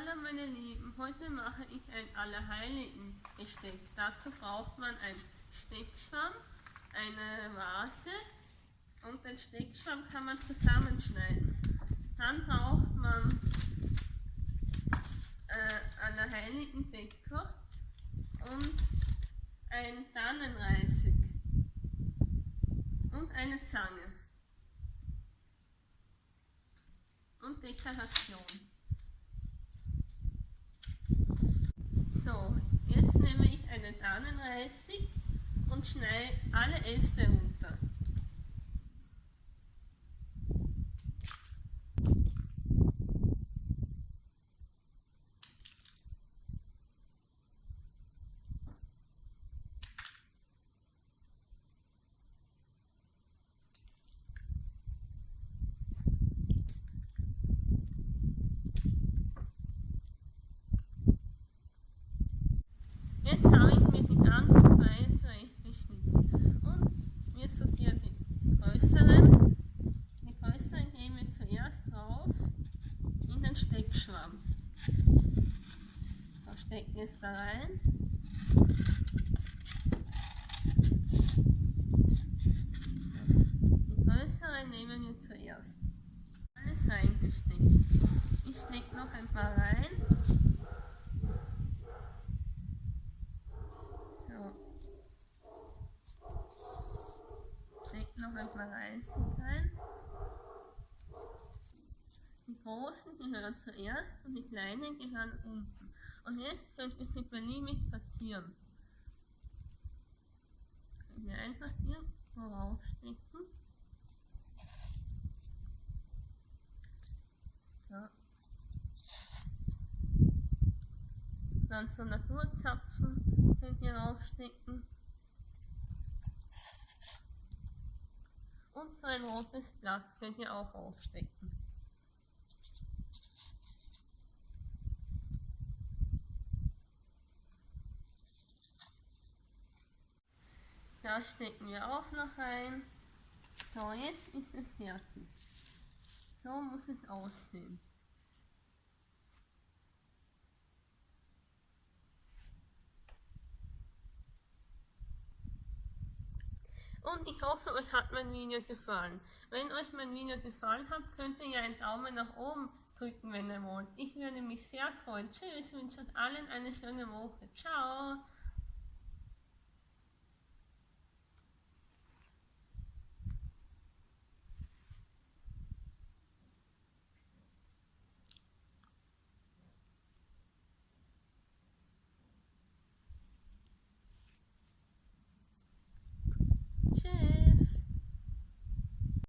Hallo meine Lieben, heute mache ich ein Allerheiligen Gesteck. Dazu braucht man ein Steckschwamm, eine Vase und den Steckschwamm kann man zusammenschneiden. Dann braucht man äh, Allerheiligen Dekor und ein Tannenreisig und eine Zange und Dekoration. So, jetzt nehme ich einen Tannenreisig und schneide alle Äste runter. Jetzt habe ich mir die ganzen Zweige zurechtgeschnitten und wir sortieren die größeren. Die größeren gehen wir zuerst drauf in den Steckschwamm. Da stecken wir es da rein. Die größeren nehmen wir zuerst. Alles reingesteckt. Ich stecke noch ein paar rein. So. Ein paar Reisig rein. Die großen gehören zuerst und die kleinen gehören unten. Und jetzt könnt ihr sie beliebig platzieren. Könnt ihr einfach hier vorausstecken. So. Dann so Naturzapfen könnt ihr raufstecken. Und so ein rotes Blatt könnt ihr auch aufstecken. Da stecken wir auch noch rein. So, jetzt ist es fertig. So muss es aussehen. Und ich hoffe, euch hat mein Video gefallen. Wenn euch mein Video gefallen hat, könnt ihr ja einen Daumen nach oben drücken, wenn ihr wollt. Ich würde mich sehr freuen. Tschüss, wünsche euch allen eine schöne Woche. Ciao.